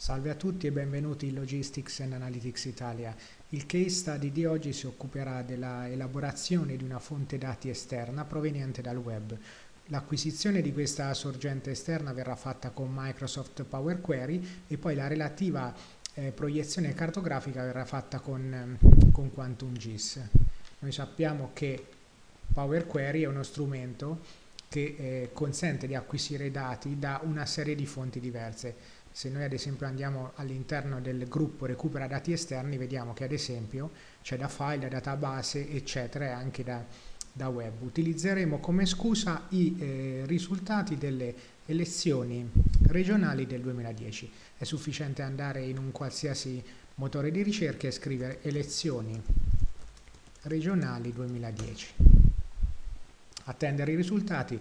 Salve a tutti e benvenuti in Logistics and Analytics Italia. Il case study di oggi si occuperà della elaborazione di una fonte dati esterna proveniente dal web. L'acquisizione di questa sorgente esterna verrà fatta con Microsoft Power Query e poi la relativa eh, proiezione cartografica verrà fatta con, con QuantumGIS. Noi sappiamo che Power Query è uno strumento che eh, consente di acquisire dati da una serie di fonti diverse se noi ad esempio andiamo all'interno del gruppo recupera dati esterni vediamo che ad esempio c'è da file, da database eccetera e anche da, da web. Utilizzeremo come scusa i eh, risultati delle elezioni regionali del 2010. È sufficiente andare in un qualsiasi motore di ricerca e scrivere elezioni regionali 2010. Attendere i risultati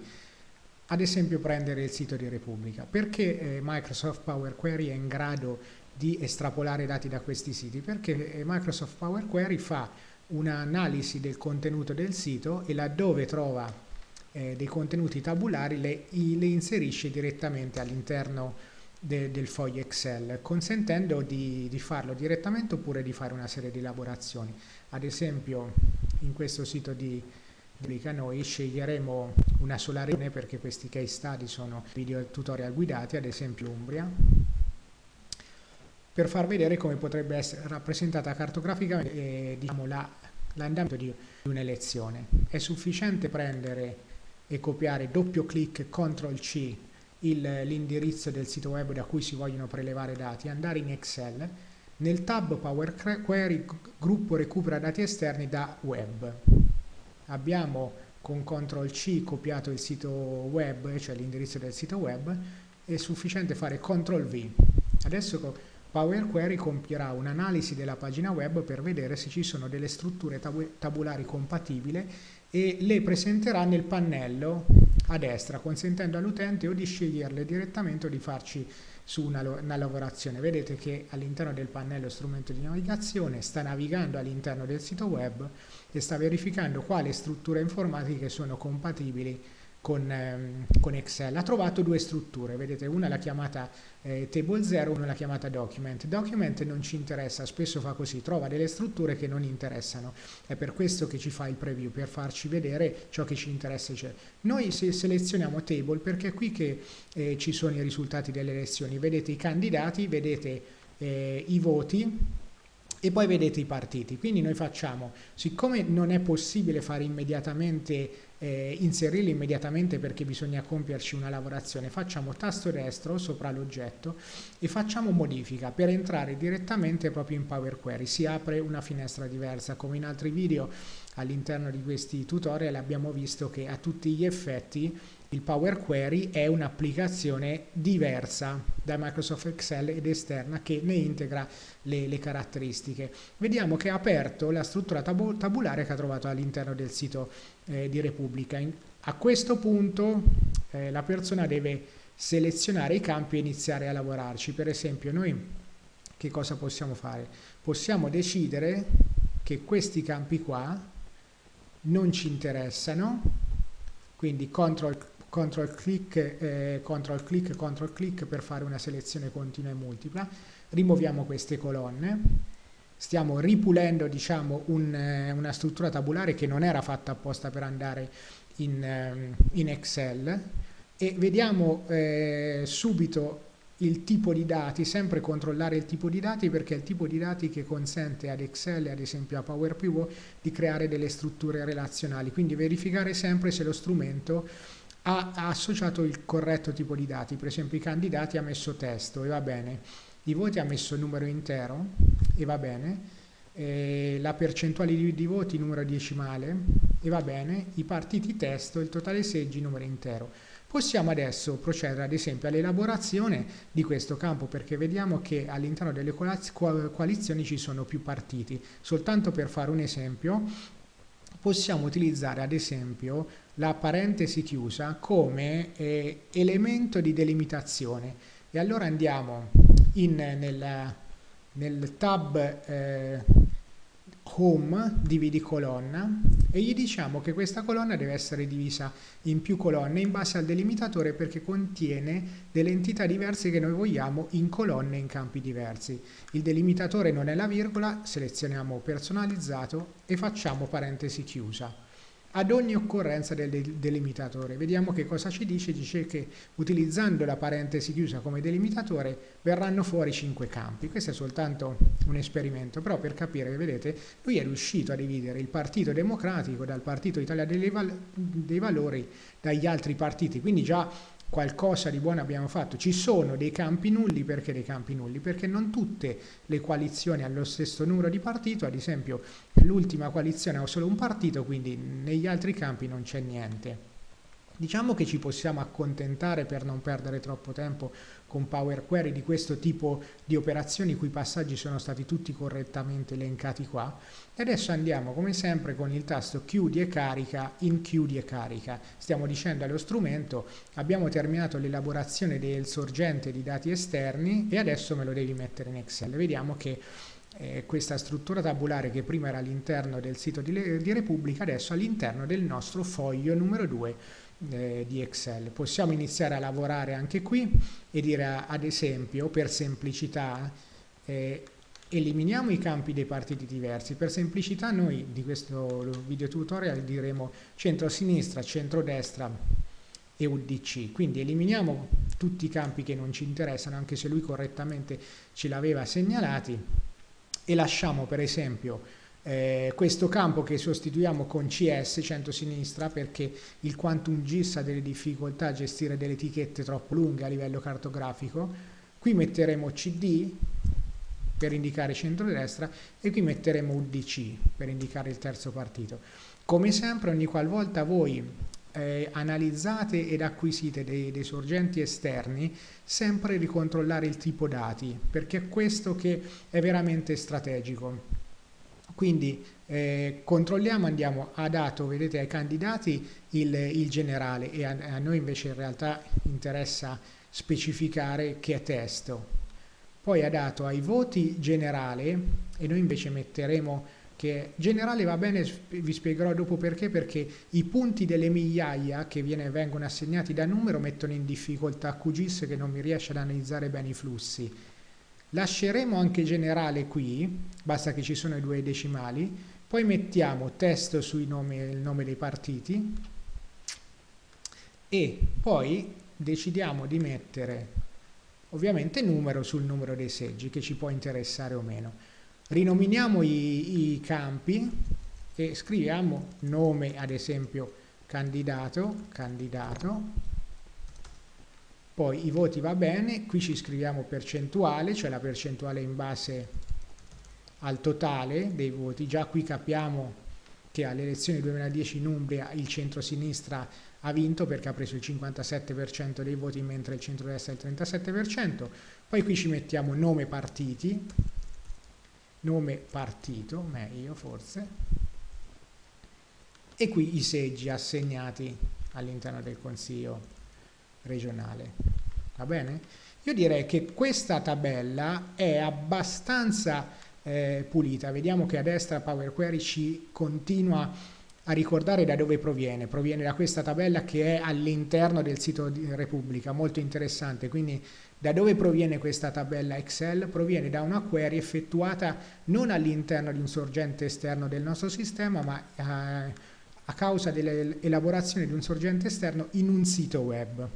ad esempio prendere il sito di Repubblica. Perché eh, Microsoft Power Query è in grado di estrapolare dati da questi siti? Perché eh, Microsoft Power Query fa un'analisi del contenuto del sito e laddove trova eh, dei contenuti tabulari le, le inserisce direttamente all'interno de, del foglio Excel, consentendo di, di farlo direttamente oppure di fare una serie di elaborazioni. Ad esempio in questo sito di noi sceglieremo una sola regione perché questi case study sono video tutorial guidati, ad esempio Umbria, per far vedere come potrebbe essere rappresentata cartograficamente eh, diciamo, l'andamento la, di un'elezione. È sufficiente prendere e copiare doppio clic CTRL C l'indirizzo del sito web da cui si vogliono prelevare dati, andare in Excel, nel tab Power Query gruppo recupera dati esterni da web abbiamo con CTRL C copiato il sito web, cioè l'indirizzo del sito web, è sufficiente fare CTRL V. Adesso Power Query compierà un'analisi della pagina web per vedere se ci sono delle strutture tabulari compatibili e le presenterà nel pannello a destra, consentendo all'utente o di sceglierle direttamente o di farci su una, una lavorazione. Vedete che all'interno del pannello strumento di navigazione sta navigando all'interno del sito web e sta verificando quali strutture informatiche sono compatibili con, ehm, con, Excel. Ha trovato due strutture, vedete una l'ha chiamata eh, table 0, una l'ha chiamata document. Document non ci interessa, spesso fa così, trova delle strutture che non interessano. È per questo che ci fa il preview, per farci vedere ciò che ci interessa. Cioè, noi se selezioniamo table perché è qui che eh, ci sono i risultati delle elezioni. Vedete i candidati, vedete eh, i voti, e poi vedete i partiti. Quindi noi facciamo, siccome non è possibile fare immediatamente, eh, inserirli immediatamente perché bisogna compierci una lavorazione, facciamo tasto destro sopra l'oggetto e facciamo modifica per entrare direttamente proprio in Power Query. Si apre una finestra diversa, come in altri video all'interno di questi tutorial abbiamo visto che a tutti gli effetti il Power Query è un'applicazione diversa da Microsoft Excel ed esterna che ne integra le, le caratteristiche. Vediamo che ha aperto la struttura tab tabulare che ha trovato all'interno del sito eh, di Repubblica. In, a questo punto eh, la persona deve selezionare i campi e iniziare a lavorarci. Per esempio noi che cosa possiamo fare? Possiamo decidere che questi campi qua non ci interessano, quindi CTRL control click, eh, control click, control click per fare una selezione continua e multipla, rimuoviamo queste colonne, stiamo ripulendo diciamo, un, eh, una struttura tabulare che non era fatta apposta per andare in, eh, in Excel e vediamo eh, subito il tipo di dati, sempre controllare il tipo di dati perché è il tipo di dati che consente ad Excel ad esempio a Power di creare delle strutture relazionali, quindi verificare sempre se lo strumento ha, associato il corretto tipo di dati, per esempio i candidati ha messo testo e va bene, i voti ha messo numero intero e va bene, eh, la percentuale di, di, voti numero decimale e va bene, i partiti testo, il totale seggi numero intero. Possiamo adesso procedere ad esempio all'elaborazione di questo campo perché vediamo che all'interno delle coalizioni ci sono più partiti. Soltanto per fare un esempio, possiamo utilizzare ad esempio la parentesi chiusa come eh, elemento di delimitazione e allora andiamo in, nel, nel tab eh, home dividi colonna e gli diciamo che questa colonna deve essere divisa in più colonne in base al delimitatore perché contiene delle entità diverse che noi vogliamo in colonne in campi diversi. Il delimitatore non è la virgola, selezioniamo personalizzato e facciamo parentesi chiusa ad ogni occorrenza del delimitatore. Vediamo che cosa ci dice, dice che utilizzando la parentesi chiusa come delimitatore verranno fuori 5 campi. Questo è soltanto un esperimento, però per capire, vedete, lui è riuscito a dividere il Partito Democratico dal Partito Italiano dei, Val dei Valori dagli altri partiti, quindi già qualcosa di buono abbiamo fatto. Ci sono dei campi nulli, perché dei campi nulli? Perché non tutte le coalizioni hanno lo stesso numero di partito, ad esempio l'ultima coalizione ha solo un partito, quindi negli altri campi non c'è niente. Diciamo che ci possiamo accontentare per non perdere troppo tempo con Power Query di questo tipo di operazioni i cui passaggi sono stati tutti correttamente elencati qua. E adesso andiamo come sempre con il tasto chiudi e carica in chiudi e carica. Stiamo dicendo allo strumento abbiamo terminato l'elaborazione del sorgente di dati esterni e adesso me lo devi mettere in Excel. Vediamo che eh, questa struttura tabulare che prima era all'interno del sito di, di Repubblica adesso all'interno del nostro foglio numero 2 eh, di Excel. Possiamo iniziare a lavorare anche qui e dire ad esempio per semplicità eh, eliminiamo i campi dei partiti diversi. Per semplicità noi di questo video tutorial diremo centro-sinistra, centro-destra e UDC. Quindi eliminiamo tutti i campi che non ci interessano, anche se lui correttamente ce l'aveva segnalati, e lasciamo per esempio eh, questo campo che sostituiamo con CS, centro-sinistra, perché il quantum GIS ha delle difficoltà a gestire delle etichette troppo lunghe a livello cartografico. Qui metteremo CD per indicare centro-destra e qui metteremo UDC per indicare il terzo partito. Come sempre, ogni qualvolta voi eh, analizzate ed acquisite dei, dei, sorgenti esterni, sempre ricontrollare il tipo dati, perché è questo che è veramente strategico. Quindi eh, controlliamo, andiamo a dato, vedete ai candidati il, il generale e a, a, noi invece in realtà interessa specificare che è testo. Poi ha dato ai voti generale e noi invece metteremo che generale va bene, vi spiegherò dopo perché, perché i punti delle migliaia che viene, vengono assegnati da numero mettono in difficoltà QGIS che non mi riesce ad analizzare bene i flussi Lasceremo anche generale qui, basta che ci sono i due decimali, poi mettiamo testo sui nomi, il nome dei partiti. E poi decidiamo di mettere ovviamente numero sul numero dei seggi che ci può interessare o meno. Rinominiamo i, i campi e scriviamo nome ad esempio candidato, candidato poi i voti va bene, qui ci scriviamo percentuale, cioè la percentuale in base al totale dei voti, già qui capiamo che alle elezioni 2010 in Umbria il centro-sinistra ha vinto perché ha preso il 57% dei voti mentre il centro-destra il 37%, poi qui ci mettiamo nome partiti, nome partito, meglio forse, e qui i seggi assegnati all'interno del Consiglio regionale. Va bene? Io direi che questa tabella è abbastanza eh, pulita. Vediamo che a destra Power Query ci continua a ricordare da dove proviene. Proviene da questa tabella che è all'interno del sito di Repubblica, molto interessante. Quindi da dove proviene questa tabella Excel? Proviene da una query effettuata non all'interno di un sorgente esterno del nostro sistema, ma eh, a causa dell'elaborazione di un sorgente esterno in un sito web.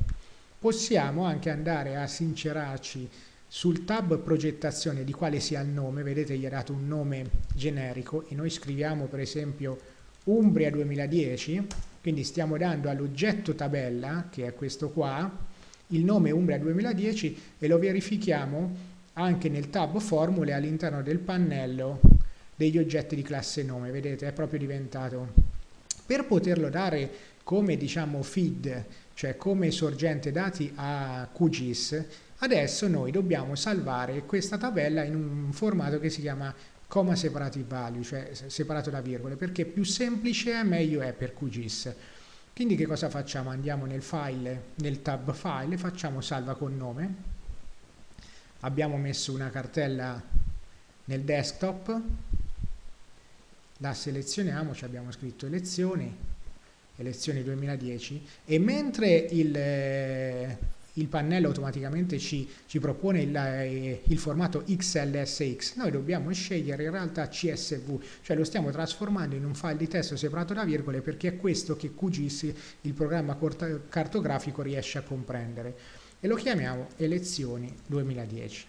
Possiamo anche andare a sincerarci sul tab progettazione di quale sia il nome, vedete gli ha dato un nome generico e noi scriviamo per esempio Umbria 2010, quindi stiamo dando all'oggetto tabella, che è questo qua, il nome Umbria 2010 e lo verifichiamo anche nel tab formule all'interno del pannello degli oggetti di classe nome, vedete è proprio diventato. Per poterlo dare come diciamo feed cioè come sorgente dati a QGIS, adesso noi dobbiamo salvare questa tabella in un formato che si chiama comma separative value, cioè separato da virgole, perché più semplice è meglio è per QGIS. Quindi che cosa facciamo? Andiamo nel file, nel tab file, facciamo salva con nome, abbiamo messo una cartella nel desktop la selezioniamo, ci abbiamo scritto elezioni, elezioni 2010 e mentre il, eh, il pannello automaticamente ci, ci propone il, eh, il, formato XLSX, noi dobbiamo scegliere in realtà CSV, cioè lo stiamo trasformando in un file di testo separato da virgole perché è questo che QGIS, il programma cartografico, riesce a comprendere. E lo chiamiamo elezioni 2010.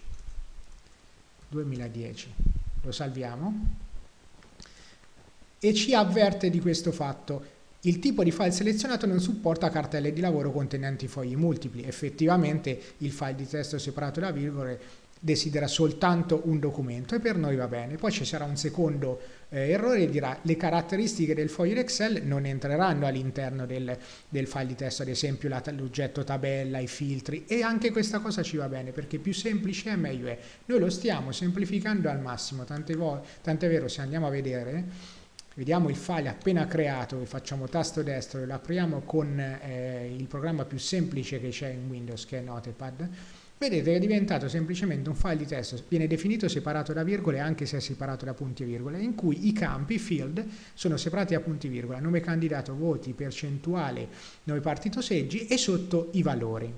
2010. Lo salviamo e ci avverte di questo fatto il tipo di file selezionato non supporta cartelle di lavoro contenenti fogli multipli. Effettivamente il file di testo separato da virgole desidera soltanto un documento e per noi va bene. Poi ci sarà un secondo eh, errore e dirà le caratteristiche del foglio Excel non entreranno all'interno del, del, file di testo, ad esempio l'oggetto tabella, i filtri e anche questa cosa ci va bene perché più semplice è meglio è. Noi lo stiamo semplificando al massimo, tant'è vero se andiamo a vedere vediamo il file appena creato facciamo tasto destro e lo apriamo con eh, il programma più semplice che c'è in Windows che è Notepad. Vedete che è diventato semplicemente un file di testo. Viene definito separato da virgole anche se è separato da punti e virgole in cui i campi, field sono separati da punti e virgola. Nome candidato, voti, percentuale, nome partito seggi e sotto i valori